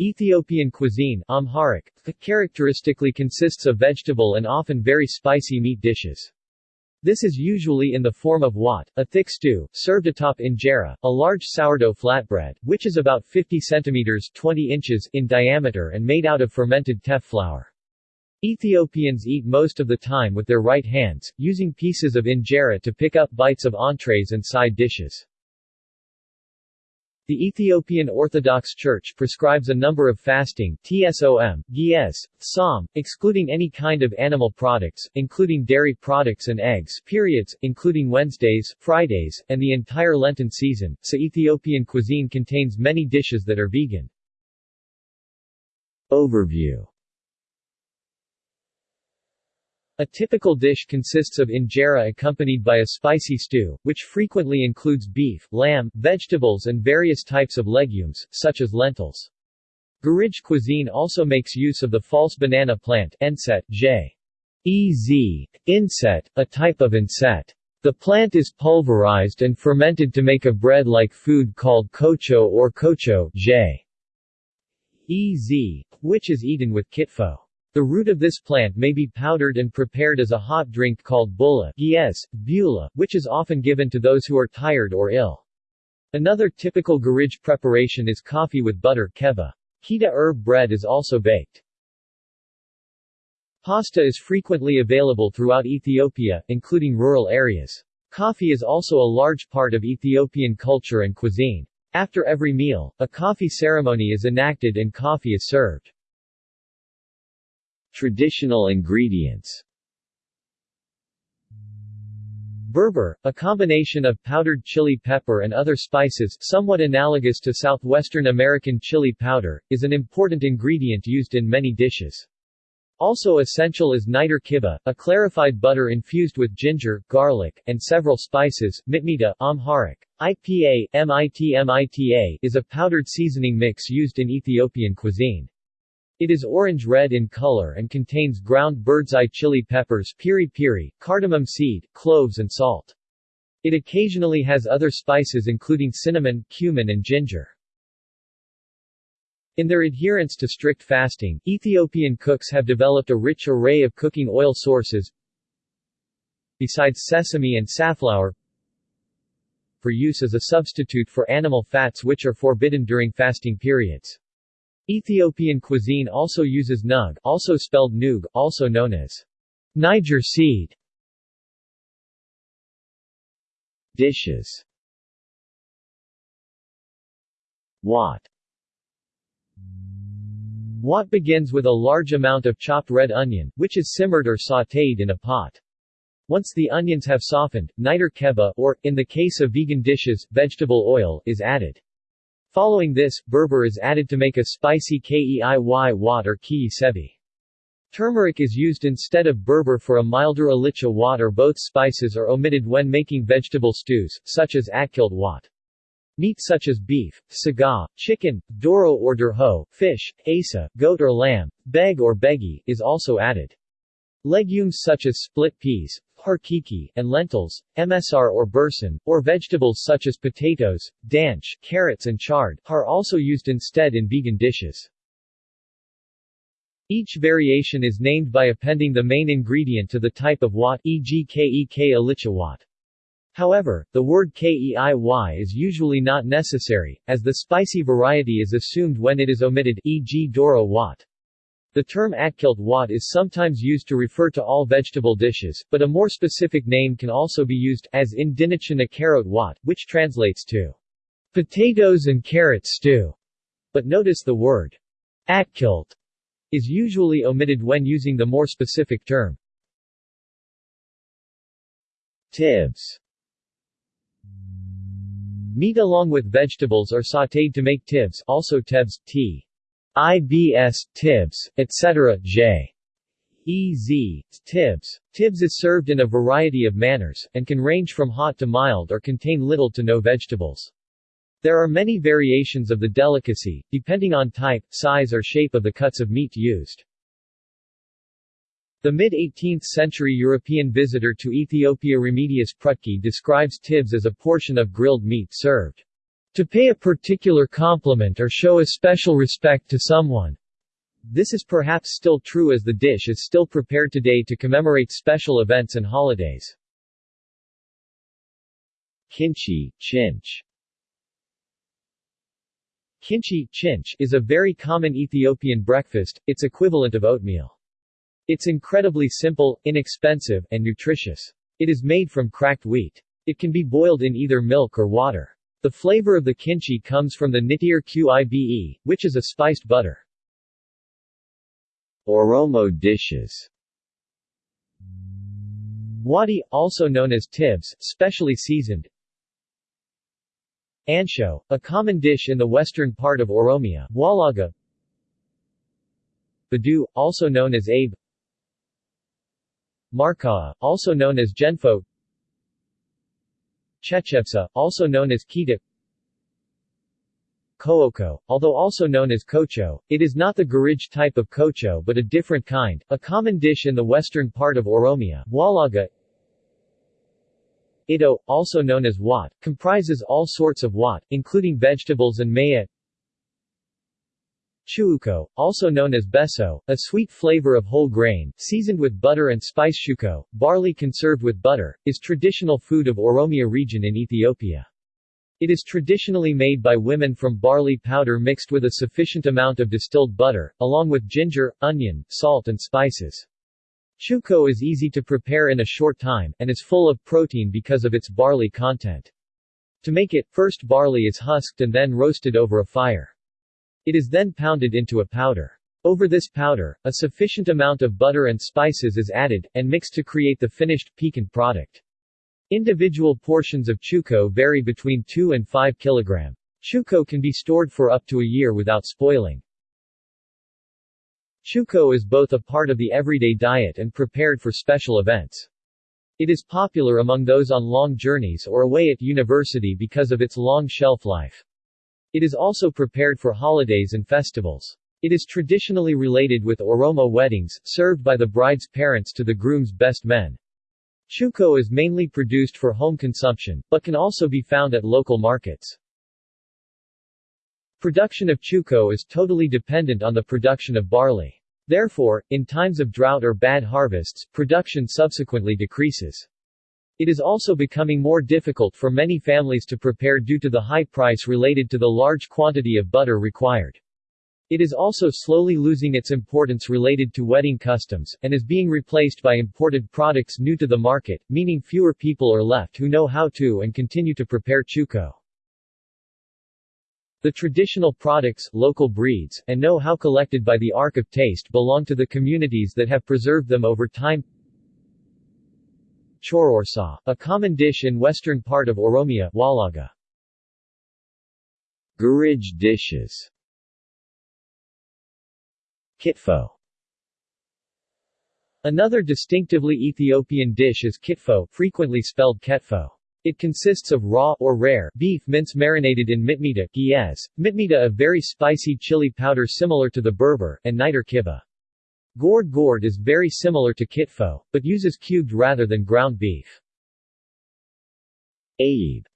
Ethiopian cuisine Amharic, characteristically consists of vegetable and often very spicy meat dishes. This is usually in the form of wat, a thick stew, served atop injera, a large sourdough flatbread, which is about 50 centimeters 20 inches in diameter and made out of fermented teff flour. Ethiopians eat most of the time with their right hands, using pieces of injera to pick up bites of entrees and side dishes. The Ethiopian Orthodox Church prescribes a number of fasting TSOM, GS, SOM, excluding any kind of animal products, including dairy products and eggs periods, including Wednesdays, Fridays, and the entire Lenten season, so Ethiopian cuisine contains many dishes that are vegan. Overview a typical dish consists of injera accompanied by a spicy stew, which frequently includes beef, lamb, vegetables and various types of legumes, such as lentils. Gurage cuisine also makes use of the false banana plant Enset, J. Ez, inset, a type of inset. The plant is pulverized and fermented to make a bread-like food called kocho or kocho J. Ez, which is eaten with kitfo. The root of this plant may be powdered and prepared as a hot drink called bulla yes, bula, which is often given to those who are tired or ill. Another typical Gurage preparation is coffee with butter keba. Kita herb bread is also baked. Pasta is frequently available throughout Ethiopia, including rural areas. Coffee is also a large part of Ethiopian culture and cuisine. After every meal, a coffee ceremony is enacted and coffee is served. Traditional ingredients Berber, a combination of powdered chili pepper and other spices, somewhat analogous to southwestern American chili powder, is an important ingredient used in many dishes. Also essential is niter kibbeh, a clarified butter infused with ginger, garlic, and several spices. Mitmita Amharic. IPA, MITMITA is a powdered seasoning mix used in Ethiopian cuisine. It is orange-red in color and contains ground bird's-eye chili peppers piri piri, cardamom seed, cloves and salt. It occasionally has other spices including cinnamon, cumin and ginger. In their adherence to strict fasting, Ethiopian cooks have developed a rich array of cooking oil sources besides sesame and safflower for use as a substitute for animal fats which are forbidden during fasting periods. Ethiopian cuisine also uses nug also spelled nug, also known as Niger seed. Dishes Wat Wat begins with a large amount of chopped red onion, which is simmered or sautéed in a pot. Once the onions have softened, niter kibbeh or, in the case of vegan dishes, vegetable oil is added. Following this, berber is added to make a spicy keiy wat or kei sevi. Turmeric is used instead of berber for a milder alicha wat or both spices are omitted when making vegetable stews, such as akkilt wat. Meat such as beef, saga, chicken, doro or durho, fish, asa, goat or lamb, beg or begi, is also added. Legumes such as split peas, harkiki, and lentils, msr or bursan, or vegetables such as potatoes, danch, carrots and chard, are also used instead in vegan dishes. Each variation is named by appending the main ingredient to the type of wat e.g. kek alicha wat. However, the word keiy is usually not necessary, as the spicy variety is assumed when it is omitted e.g. doro wat. The term akkilt wat is sometimes used to refer to all vegetable dishes, but a more specific name can also be used, as in dinichana carrot wat, which translates to potatoes and carrot stew. But notice the word akkilt is usually omitted when using the more specific term. Tibs Meat along with vegetables are sautéed to make tibs also tebs, t. IBS, Tibs, etc. J. EZ, Tibs. Tibs is served in a variety of manners, and can range from hot to mild or contain little to no vegetables. There are many variations of the delicacy, depending on type, size or shape of the cuts of meat used. The mid-18th century European visitor to Ethiopia Remedius Prutky describes tibs as a portion of grilled meat served To pay a particular compliment or show a special respect to someone. This is perhaps still true as the dish is still prepared today to commemorate special events and holidays. Kinche, chinch Kinche chinch is a very common Ethiopian breakfast, its equivalent of oatmeal. It's incredibly simple, inexpensive, and nutritious. It is made from cracked wheat. It can be boiled in either milk or water. The flavor of the kinche comes from the nitir qibe, which is a spiced butter. Oromo dishes. Wadi, also known as tibs, specially seasoned, Ansho, a common dish in the western part of Oromia, Walaga. Badu, also known as Abe. Markaa, also known as Genfo Chechebsa, also known as Kita Kooko, although also known as kocho, it is not the Gurage type of kocho but a different kind, a common dish in the western part of Oromia, Walaga Ito, also known as wat, comprises all sorts of wat, including vegetables and maya. Chuuko, also known as beso, a sweet flavor of whole grain, seasoned with butter and spice shuko, barley conserved with butter, is traditional food of Oromia region in Ethiopia. It is traditionally made by women from barley powder mixed with a sufficient amount of distilled butter, along with ginger, onion, salt and spices. Chuko is easy to prepare in a short time, and is full of protein because of its barley content. To make it, first barley is husked and then roasted over a fire. It is then pounded into a powder. Over this powder, a sufficient amount of butter and spices is added, and mixed to create the finished, piquant product. Individual portions of chuko vary between 2 and 5 kg. Chuko can be stored for up to a year without spoiling. Chuko is both a part of the everyday diet and prepared for special events. It is popular among those on long journeys or away at university because of its long shelf life. It is also prepared for holidays and festivals. It is traditionally related with Oromo weddings, served by the bride's parents to the groom's best men. Chuko is mainly produced for home consumption, but can also be found at local markets. Production of chuko is totally dependent on the production of barley. Therefore, in times of drought or bad harvests, production subsequently decreases. It is also becoming more difficult for many families to prepare due to the high price related to the large quantity of butter required. It is also slowly losing its importance related to wedding customs, and is being replaced by imported products new to the market, meaning fewer people are left who know how to and continue to prepare chuko. The traditional products, local breeds, and know-how collected by the Ark of Taste belong to the communities that have preserved them over time. Chororsa, a common dish in western part of Oromia, Walaga. Gurage dishes Kitfo Another distinctively Ethiopian dish is kitfo, frequently spelled ketfo. It consists of raw or rare beef mince marinated in mitmita Ge'ez, mitmita a very spicy chili powder similar to the Berber, and niter kibbeh. Gored gored is very similar to kitfo, but uses cubed rather than ground beef. Ayib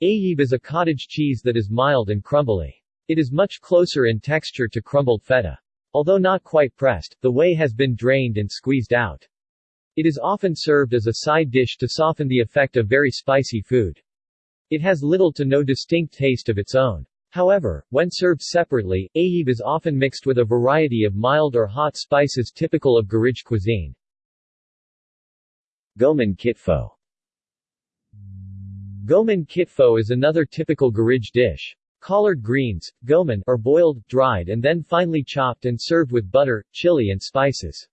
Ayib is a cottage cheese that is mild and crumbly. It is much closer in texture to crumbled feta. Although not quite pressed, the whey has been drained and squeezed out. It is often served as a side dish to soften the effect of very spicy food. It has little to no distinct taste of its own. However, when served separately, ayib is often mixed with a variety of mild or hot spices typical of Gurage cuisine. Goman kitfo Goman kitfo is another typical Gurage dish. Collard greens, goman, are boiled, dried and then finely chopped and served with butter, chili and spices.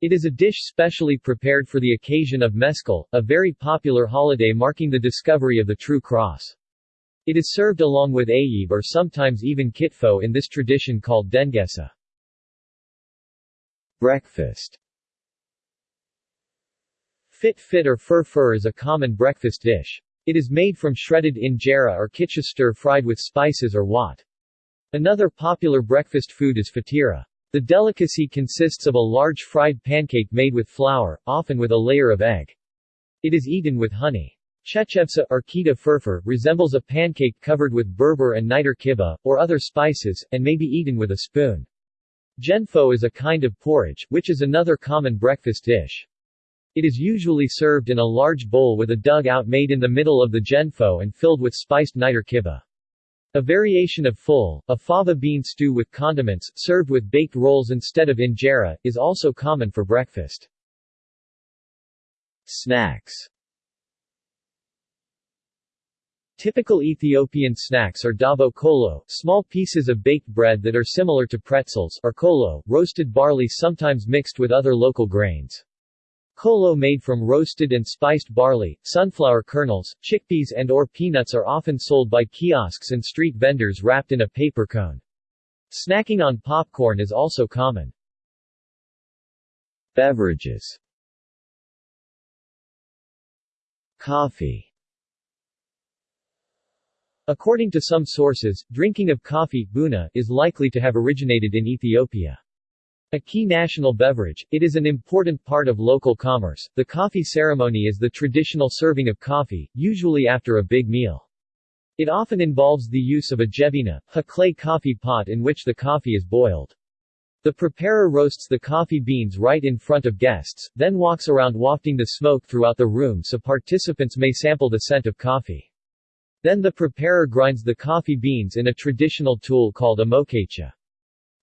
It is a dish specially prepared for the occasion of Meskel, a very popular holiday marking the discovery of the true cross. It is served along with ayib or sometimes even kitfo in this tradition called dengesa. Breakfast Fit fit or fur fur is a common breakfast dish. It is made from shredded injera or kitcha stir-fried with spices or wat. Another popular breakfast food is fatira. The delicacy consists of a large fried pancake made with flour, often with a layer of egg. It is eaten with honey. Chechebsa, or kita furfur, resembles a pancake covered with berber and niter kibbeh, or other spices, and may be eaten with a spoon. Genfo is a kind of porridge, which is another common breakfast dish. It is usually served in a large bowl with a dugout made in the middle of the genfo and filled with spiced niter kibbeh. A variation of full, a fava bean stew with condiments, served with baked rolls instead of injera, is also common for breakfast. Snacks Typical Ethiopian snacks are dabo kolo, small pieces of baked bread that are similar to pretzels, or kolo, roasted barley sometimes mixed with other local grains. Kolo made from roasted and spiced barley, sunflower kernels, chickpeas and or peanuts are often sold by kiosks and street vendors wrapped in a paper cone. Snacking on popcorn is also common. Beverages Coffee According to some sources, drinking of coffee buna, is likely to have originated in Ethiopia. A key national beverage, it is an important part of local commerce. The coffee ceremony is the traditional serving of coffee, usually after a big meal. It often involves the use of a jebena, a clay coffee pot in which the coffee is boiled. The preparer roasts the coffee beans right in front of guests, then walks around wafting the smoke throughout the room so participants may sample the scent of coffee. Then the preparer grinds the coffee beans in a traditional tool called a mokacha.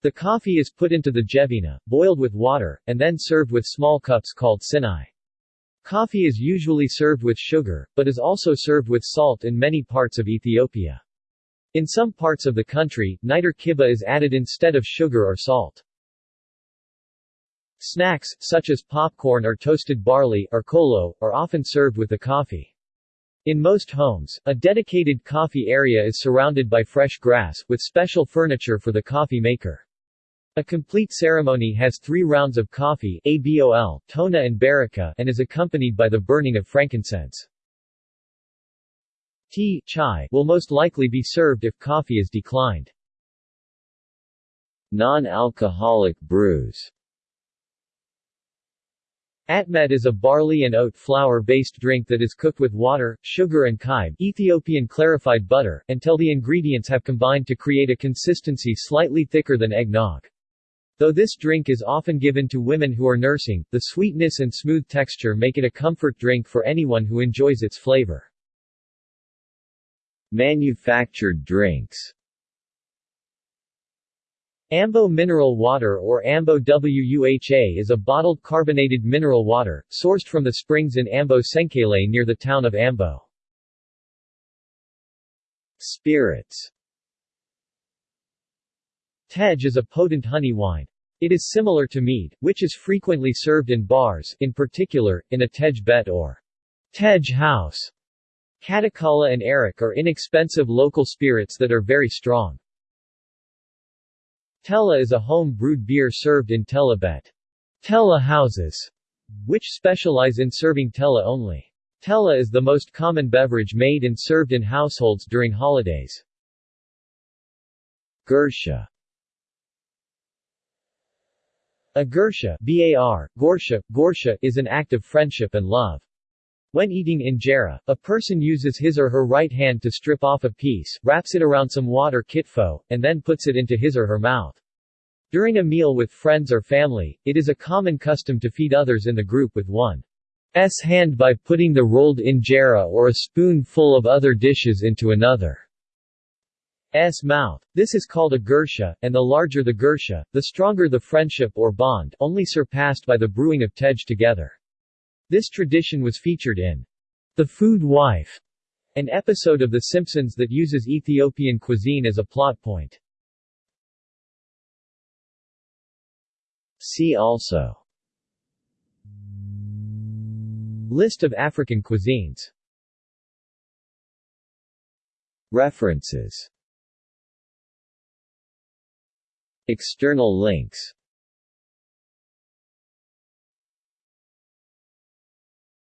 The coffee is put into the jebena, boiled with water, and then served with small cups called sinai. Coffee is usually served with sugar, but is also served with salt in many parts of Ethiopia. In some parts of the country, niter kibbeh is added instead of sugar or salt. Snacks, such as popcorn or toasted barley, or kolo, are often served with the coffee. In most homes, a dedicated coffee area is surrounded by fresh grass, with special furniture for the coffee maker. A complete ceremony has three rounds of coffee ABOL, tona and baraka and is accompanied by the burning of frankincense. Tea chai will most likely be served if coffee is declined. Non-alcoholic brews Atmet is a barley and oat flour-based drink that is cooked with water, sugar and kybe Ethiopian clarified butter, until the ingredients have combined to create a consistency slightly thicker than eggnog. Though this drink is often given to women who are nursing, the sweetness and smooth texture make it a comfort drink for anyone who enjoys its flavor. Manufactured drinks Ambo mineral water or Ambo WUHA is a bottled carbonated mineral water, sourced from the springs in Ambo Senkele near the town of Ambo. Spirits Tej is a potent honey wine. It is similar to mead, which is frequently served in bars, in particular, in a tej bet or tej house. Katakala and Arak are inexpensive local spirits that are very strong. Tella is a home-brewed beer served in Tella Bet. Tella houses, which specialize in serving Tella only. Tella is the most common beverage made and served in households during holidays. Gursha A gursha bar, gorsha, gorsha is an act of friendship and love. When eating injera, a person uses his or her right hand to strip off a piece, wraps it around some water kitfo, and then puts it into his or her mouth. During a meal with friends or family, it is a common custom to feed others in the group with one's hand by putting the rolled injera or a spoonful of other dishes into another's mouth. This is called a gursha, and the larger the gursha, the stronger the friendship or bond, only surpassed by the brewing of tej together. This tradition was featured in The Food Wife, an episode of The Simpsons that uses Ethiopian cuisine as a plot point. See also List of African cuisines. References. External links